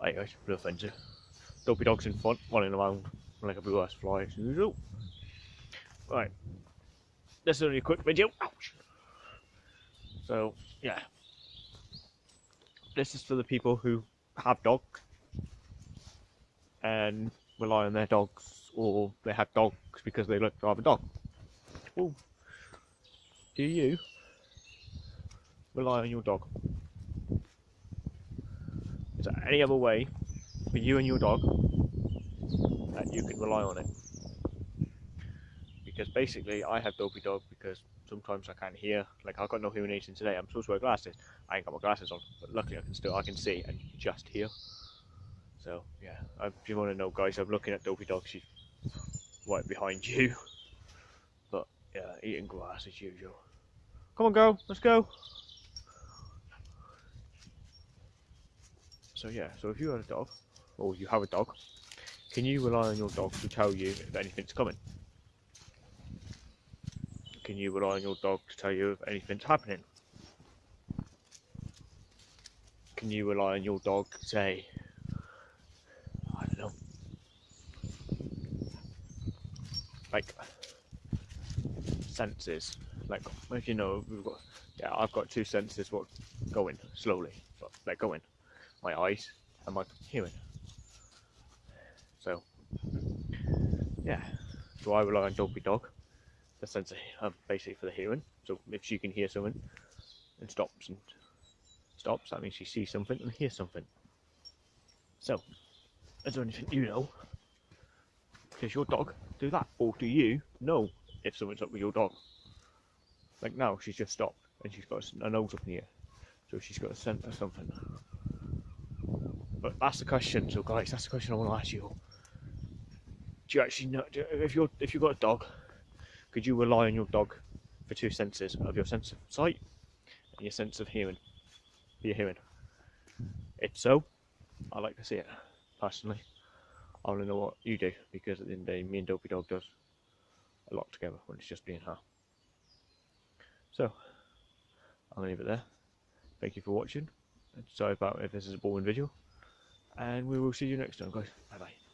Hey guys, no offensive. Dopey dog's in front, running around like a blue ass fly as usual. Right. This is only a quick video. Ouch! So, yeah. This is for the people who have dogs and rely on their dogs or they have dogs because they look to have a dog. Do you rely on your dog? Any other way for you and your dog that you can rely on it? Because basically, I have dopey dog because sometimes I can't hear. Like I've got no hearing aids today. I'm supposed to wear glasses. I ain't got my glasses on, but luckily I can still I can see and just hear. So yeah, if you want to know, guys, I'm looking at dopey dog. She's right behind you. But yeah, eating grass as usual. Come on, go. Let's go. So yeah, so if you have a dog, or you have a dog, can you rely on your dog to tell you if anything's coming? Can you rely on your dog to tell you if anything's happening? Can you rely on your dog to say, I don't know, like senses? Like, if you know, we've got, yeah, I've got two senses what going slowly, but they're going my eyes and my hearing. So, yeah. So I rely on Dopey Dog, the sense of um, basically for the hearing. So if she can hear something and stops and stops, that means she sees something and hears something. So, is there anything you know? Does your dog do that, or do you know if something's up with your dog? Like now, she's just stopped and she's got a nose up in the air, so she's got a scent or something. But that's the question. So, guys, that's the question I want to ask you. Do you actually know if you're if you've got a dog? Could you rely on your dog for two senses of your sense of sight and your sense of hearing? Your hearing. If so, I like to see it personally. I want to know what you do because at the end of the day, me and Dopey Dog does a lot together when it's just being her. So, I'm going to leave it there. Thank you for watching. Sorry about if this is a boring video and we will see you next time guys. Bye bye